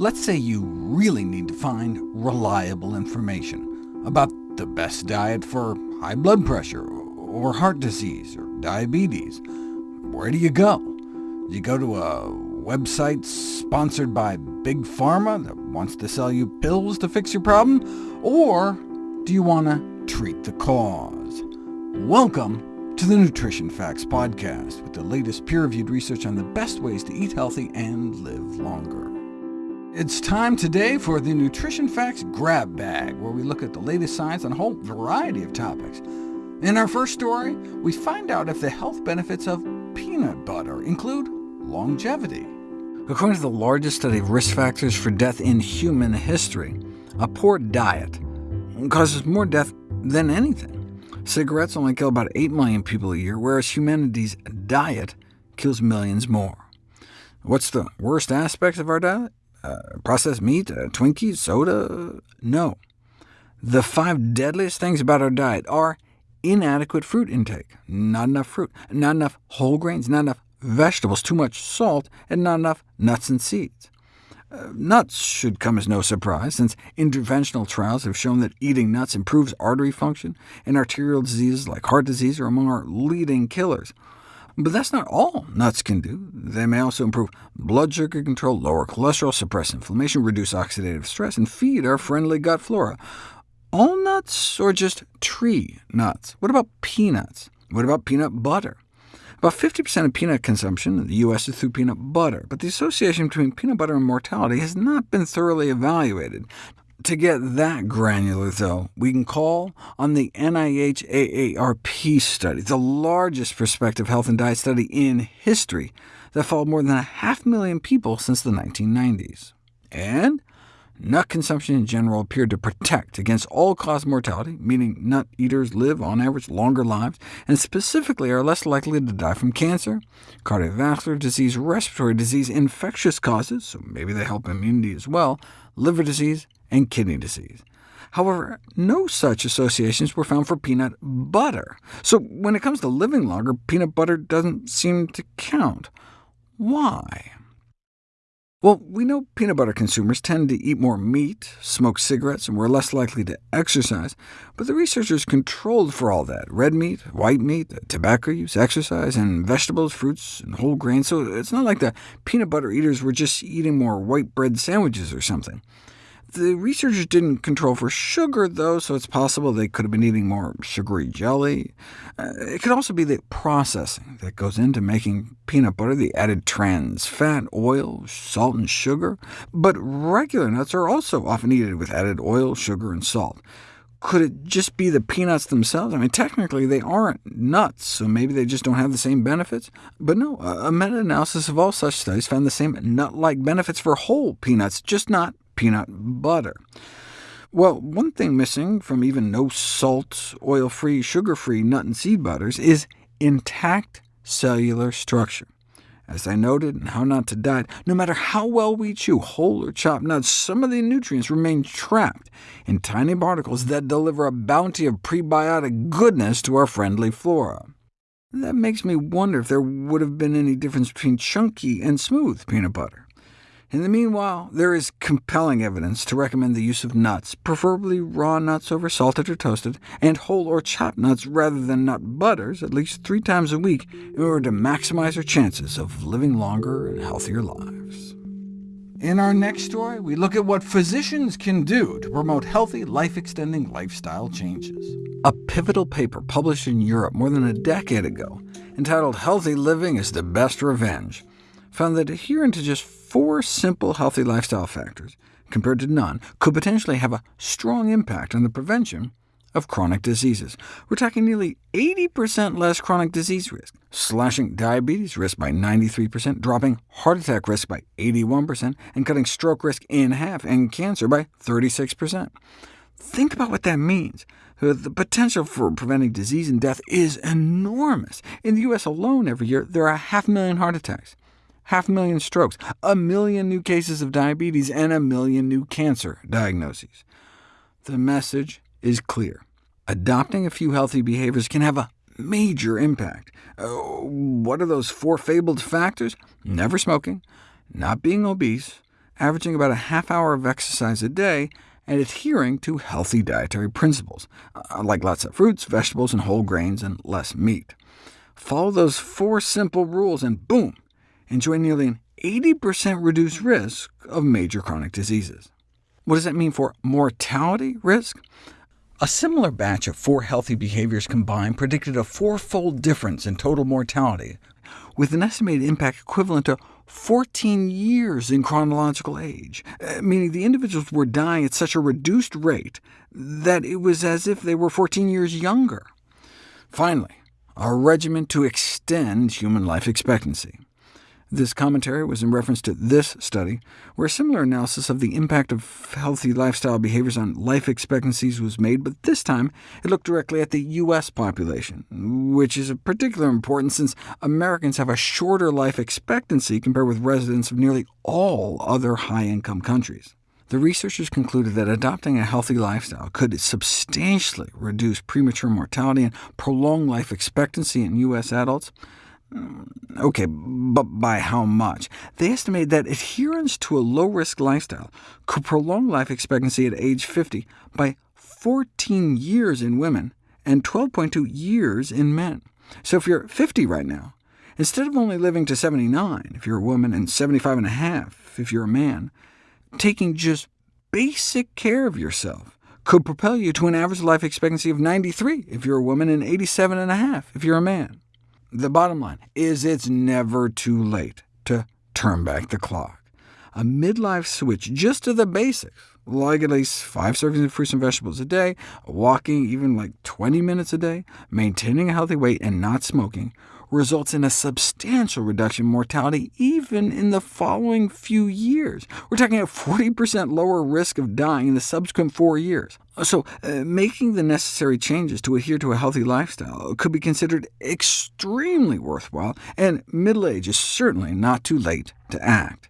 Let's say you really need to find reliable information about the best diet for high blood pressure, or heart disease, or diabetes. Where do you go? Do you go to a website sponsored by Big Pharma that wants to sell you pills to fix your problem? Or do you want to treat the cause? Welcome to the Nutrition Facts Podcast, with the latest peer-reviewed research on the best ways to eat healthy and live longer. It's time today for the Nutrition Facts Grab Bag, where we look at the latest science on a whole variety of topics. In our first story, we find out if the health benefits of peanut butter include longevity. According to the largest study of risk factors for death in human history, a poor diet causes more death than anything. Cigarettes only kill about 8 million people a year, whereas humanity's diet kills millions more. What's the worst aspect of our diet? Uh, processed meat, uh, Twinkies, soda? No. The five deadliest things about our diet are inadequate fruit intake, not enough fruit, not enough whole grains, not enough vegetables, too much salt, and not enough nuts and seeds. Uh, nuts should come as no surprise, since interventional trials have shown that eating nuts improves artery function, and arterial diseases like heart disease are among our leading killers. But that's not all nuts can do. They may also improve blood sugar control, lower cholesterol, suppress inflammation, reduce oxidative stress, and feed our friendly gut flora. All nuts, or just tree nuts? What about peanuts? What about peanut butter? About 50% of peanut consumption in the U.S. is through peanut butter, but the association between peanut butter and mortality has not been thoroughly evaluated. To get that granular, though, we can call on the NIH AARP study, the largest prospective health and diet study in history, that followed more than a half million people since the 1990s. And nut consumption in general appeared to protect against all-cause mortality, meaning nut eaters live, on average, longer lives, and specifically are less likely to die from cancer, cardiovascular disease, respiratory disease, infectious causes, so maybe they help immunity as well, liver disease, and kidney disease. However, no such associations were found for peanut butter. So when it comes to living longer, peanut butter doesn't seem to count. Why? Well, we know peanut butter consumers tend to eat more meat, smoke cigarettes, and were less likely to exercise, but the researchers controlled for all that— red meat, white meat, tobacco use, exercise, and vegetables, fruits, and whole grains, so it's not like the peanut butter eaters were just eating more white bread sandwiches or something. The researchers didn't control for sugar, though, so it's possible they could have been eating more sugary jelly. Uh, it could also be the processing that goes into making peanut butter, the added trans fat, oil, salt, and sugar. But regular nuts are also often eaten with added oil, sugar, and salt. Could it just be the peanuts themselves? I mean, technically they aren't nuts, so maybe they just don't have the same benefits. But no, a meta-analysis of all such studies found the same nut-like benefits for whole peanuts, just not peanut butter. Well, one thing missing from even no-salt, oil-free, sugar-free nut and seed butters is intact cellular structure. As I noted in How Not to Diet, no matter how well we chew whole or chopped nuts, some of the nutrients remain trapped in tiny particles that deliver a bounty of prebiotic goodness to our friendly flora. That makes me wonder if there would have been any difference between chunky and smooth peanut butter. In the meanwhile, there is compelling evidence to recommend the use of nuts, preferably raw nuts over salted or toasted, and whole or chopped nuts rather than nut butters at least three times a week in order to maximize our chances of living longer and healthier lives. In our next story, we look at what physicians can do to promote healthy, life-extending lifestyle changes. A pivotal paper published in Europe more than a decade ago, entitled Healthy Living is the Best Revenge, found that adhering to just four simple healthy lifestyle factors, compared to none, could potentially have a strong impact on the prevention of chronic diseases. We're talking nearly 80% less chronic disease risk, slashing diabetes risk by 93%, dropping heart attack risk by 81%, and cutting stroke risk in half, and cancer by 36%. Think about what that means. Uh, the potential for preventing disease and death is enormous. In the U.S. alone every year, there are a half a million heart attacks half a million strokes, a million new cases of diabetes, and a million new cancer diagnoses. The message is clear. Adopting a few healthy behaviors can have a major impact. Uh, what are those four fabled factors? Never smoking, not being obese, averaging about a half hour of exercise a day, and adhering to healthy dietary principles, uh, like lots of fruits, vegetables, and whole grains, and less meat. Follow those four simple rules, and boom, enjoy nearly an 80% reduced risk of major chronic diseases. What does that mean for mortality risk? A similar batch of four healthy behaviors combined predicted a fourfold difference in total mortality, with an estimated impact equivalent to 14 years in chronological age, uh, meaning the individuals were dying at such a reduced rate that it was as if they were 14 years younger. Finally, a regimen to extend human life expectancy. This commentary was in reference to this study, where a similar analysis of the impact of healthy lifestyle behaviors on life expectancies was made, but this time it looked directly at the U.S. population, which is of particular importance since Americans have a shorter life expectancy compared with residents of nearly all other high-income countries. The researchers concluded that adopting a healthy lifestyle could substantially reduce premature mortality and prolong life expectancy in U.S. adults. Mm, OK, but by how much? They estimate that adherence to a low-risk lifestyle could prolong life expectancy at age 50 by 14 years in women and 12.2 years in men. So if you're 50 right now, instead of only living to 79 if you're a woman and 75 and a half if you're a man, taking just basic care of yourself could propel you to an average life expectancy of 93 if you're a woman and 87 and a half if you're a man. The bottom line is it's never too late to turn back the clock. A midlife switch just to the basics, like at least five servings of fruits and vegetables a day, walking even like 20 minutes a day, maintaining a healthy weight, and not smoking, results in a substantial reduction in mortality even in the following few years. We're talking a 40% lower risk of dying in the subsequent four years. So uh, making the necessary changes to adhere to a healthy lifestyle could be considered extremely worthwhile, and middle age is certainly not too late to act.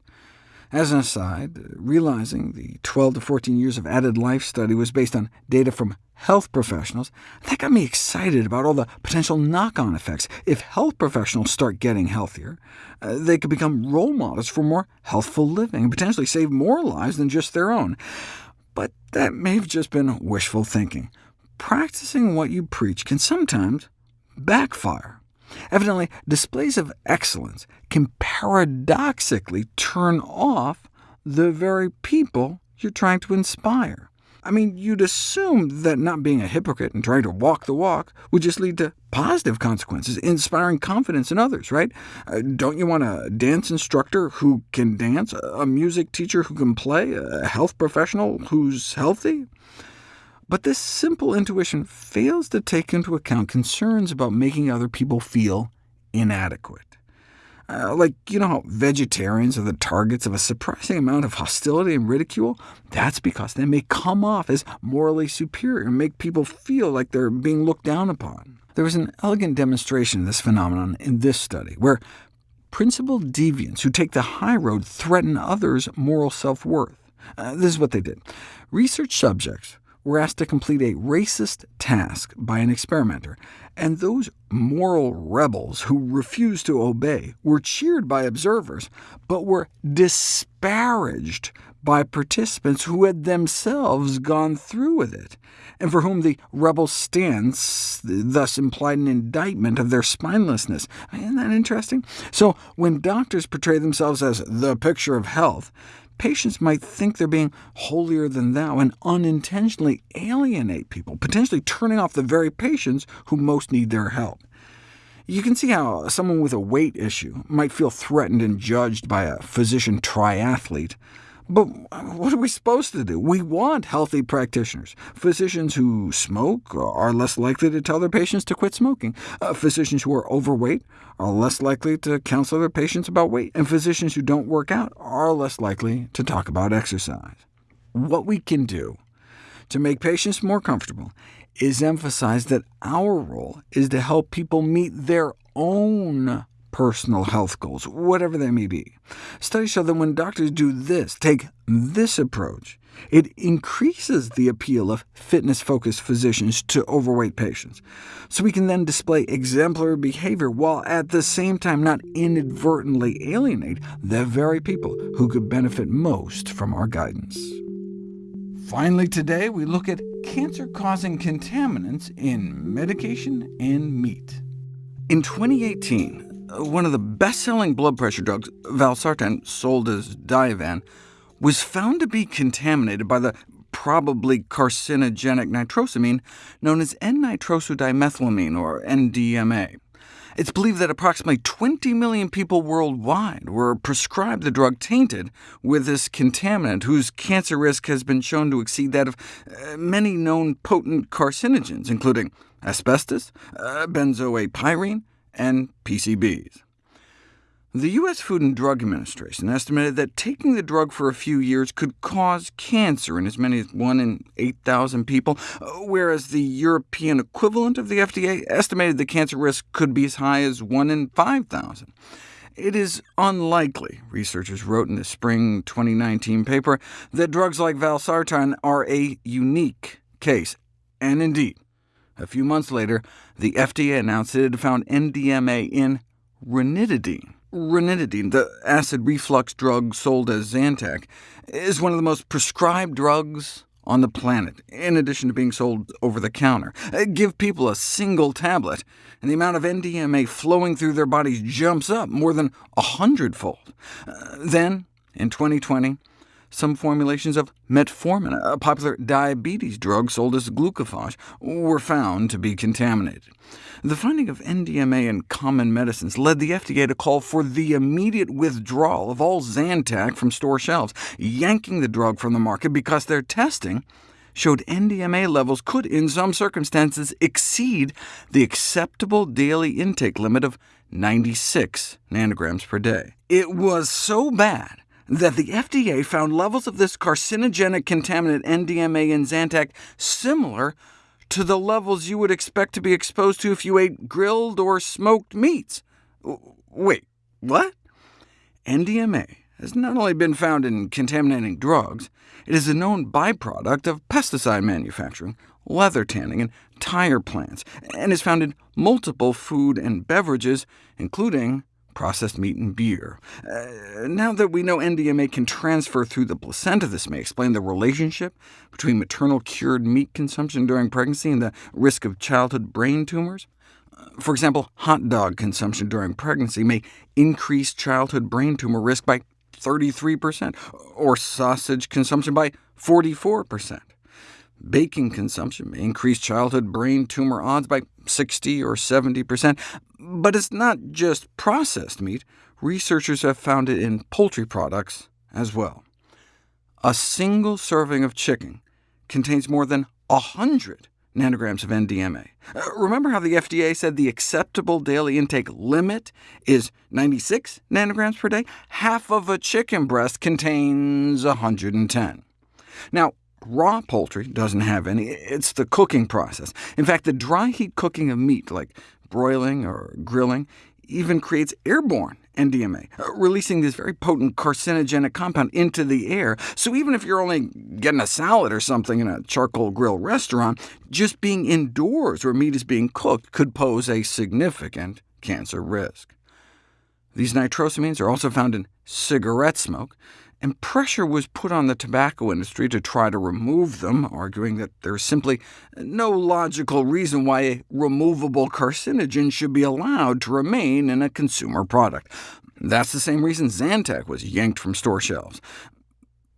As an aside, realizing the 12 to 14 years of added life study was based on data from health professionals, that got me excited about all the potential knock-on effects. If health professionals start getting healthier, uh, they could become role models for more healthful living, and potentially save more lives than just their own. But that may have just been wishful thinking. Practicing what you preach can sometimes backfire. Evidently, displays of excellence can paradoxically turn off the very people you're trying to inspire. I mean, you'd assume that not being a hypocrite and trying to walk the walk would just lead to positive consequences, inspiring confidence in others, right? Uh, don't you want a dance instructor who can dance, a music teacher who can play, a health professional who's healthy? But this simple intuition fails to take into account concerns about making other people feel inadequate. Uh, like, you know how vegetarians are the targets of a surprising amount of hostility and ridicule? That's because they may come off as morally superior and make people feel like they're being looked down upon. There was an elegant demonstration of this phenomenon in this study, where principled deviants who take the high road threaten others' moral self-worth. Uh, this is what they did. Research subjects were asked to complete a racist task by an experimenter, and those moral rebels who refused to obey were cheered by observers, but were disparaged by participants who had themselves gone through with it, and for whom the rebel stance thus implied an indictment of their spinelessness. Isn't that interesting? So when doctors portray themselves as the picture of health, patients might think they're being holier than thou and unintentionally alienate people, potentially turning off the very patients who most need their help. You can see how someone with a weight issue might feel threatened and judged by a physician triathlete, but what are we supposed to do? We want healthy practitioners. Physicians who smoke are less likely to tell their patients to quit smoking. Uh, physicians who are overweight are less likely to counsel their patients about weight, and physicians who don't work out are less likely to talk about exercise. What we can do to make patients more comfortable is emphasize that our role is to help people meet their own personal health goals, whatever they may be. Studies show that when doctors do this, take this approach, it increases the appeal of fitness-focused physicians to overweight patients, so we can then display exemplary behavior while at the same time not inadvertently alienate the very people who could benefit most from our guidance. Finally today, we look at cancer-causing contaminants in medication and meat. In 2018, one of the best-selling blood pressure drugs, valsartan, sold as Diovan, was found to be contaminated by the probably carcinogenic nitrosamine known as N-nitrosodimethylamine, or NDMA. It's believed that approximately 20 million people worldwide were prescribed the drug tainted with this contaminant, whose cancer risk has been shown to exceed that of uh, many known potent carcinogens, including asbestos, uh, benzo[a]pyrene, and PCBs. The U.S. Food and Drug Administration estimated that taking the drug for a few years could cause cancer in as many as 1 in 8,000 people, whereas the European equivalent of the FDA estimated the cancer risk could be as high as 1 in 5,000. It is unlikely, researchers wrote in the spring 2019 paper, that drugs like valsartan are a unique case, and indeed, a few months later, the FDA announced it had found NDMA in ranitidine, Ranitidine, the acid reflux drug sold as Zantac, is one of the most prescribed drugs on the planet, in addition to being sold over the counter. Uh, give people a single tablet, and the amount of NDMA flowing through their bodies jumps up more than a hundredfold. Uh, then, in 2020, some formulations of metformin, a popular diabetes drug sold as glucophage, were found to be contaminated. The finding of NDMA in common medicines led the FDA to call for the immediate withdrawal of all Zantac from store shelves, yanking the drug from the market because their testing showed NDMA levels could, in some circumstances, exceed the acceptable daily intake limit of 96 nanograms per day. It was so bad that the FDA found levels of this carcinogenic contaminant NDMA in Zantac similar to the levels you would expect to be exposed to if you ate grilled or smoked meats. Wait, what? NDMA has not only been found in contaminating drugs, it is a known byproduct of pesticide manufacturing, leather tanning, and tire plants, and is found in multiple food and beverages, including processed meat and beer. Uh, now that we know NDMA can transfer through the placenta, this may explain the relationship between maternal cured meat consumption during pregnancy and the risk of childhood brain tumors. Uh, for example, hot dog consumption during pregnancy may increase childhood brain tumor risk by 33%, or sausage consumption by 44%. Bacon consumption may increase childhood brain tumor odds by 60 or 70%, but it's not just processed meat. Researchers have found it in poultry products as well. A single serving of chicken contains more than 100 nanograms of NDMA. Uh, remember how the FDA said the acceptable daily intake limit is 96 nanograms per day? Half of a chicken breast contains 110. Now, Raw poultry doesn't have any. It's the cooking process. In fact, the dry heat cooking of meat, like broiling or grilling, even creates airborne NDMA, uh, releasing this very potent carcinogenic compound into the air. So even if you're only getting a salad or something in a charcoal grill restaurant, just being indoors where meat is being cooked could pose a significant cancer risk. These nitrosamines are also found in cigarette smoke, and pressure was put on the tobacco industry to try to remove them, arguing that there is simply no logical reason why a removable carcinogen should be allowed to remain in a consumer product. That's the same reason Zantac was yanked from store shelves.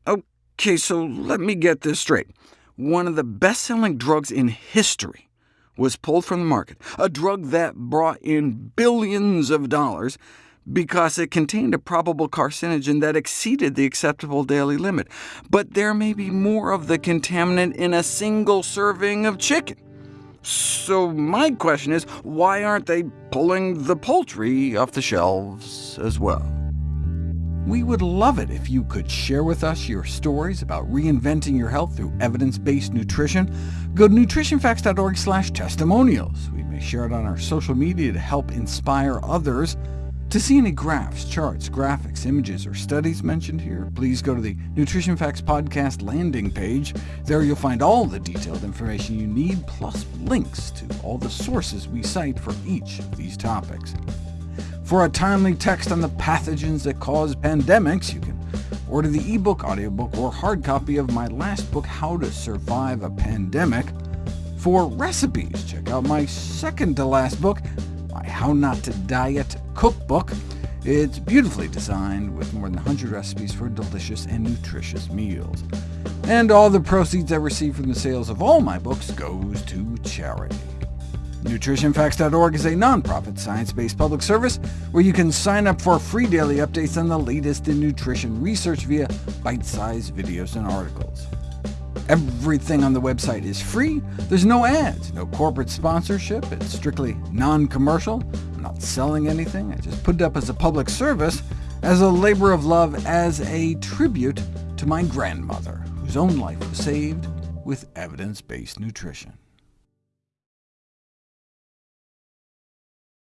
OK, so let me get this straight. One of the best-selling drugs in history was pulled from the market, a drug that brought in billions of dollars, because it contained a probable carcinogen that exceeded the acceptable daily limit. But there may be more of the contaminant in a single serving of chicken. So my question is, why aren't they pulling the poultry off the shelves as well? We would love it if you could share with us your stories about reinventing your health through evidence-based nutrition. Go to nutritionfacts.org testimonials. We may share it on our social media to help inspire others To see any graphs, charts, graphics, images, or studies mentioned here, please go to the Nutrition Facts Podcast landing page. There you'll find all the detailed information you need, plus links to all the sources we cite for each of these topics. For a timely text on the pathogens that cause pandemics, you can order the ebook, audiobook, or hard copy of my last book, How to Survive a Pandemic. For recipes, check out my second-to-last book, my How Not to Diet cookbook. It's beautifully designed, with more than 100 recipes for delicious and nutritious meals. And all the proceeds I receive from the sales of all my books goes to charity. NutritionFacts.org is a nonprofit, science-based public service where you can sign up for free daily updates on the latest in nutrition research via bite-sized videos and articles. Everything on the website is free. There's no ads, no corporate sponsorship. It's strictly non-commercial. Not selling anything. I just put it up as a public service, as a labor of love, as a tribute to my grandmother, whose own life was saved with evidence-based nutrition.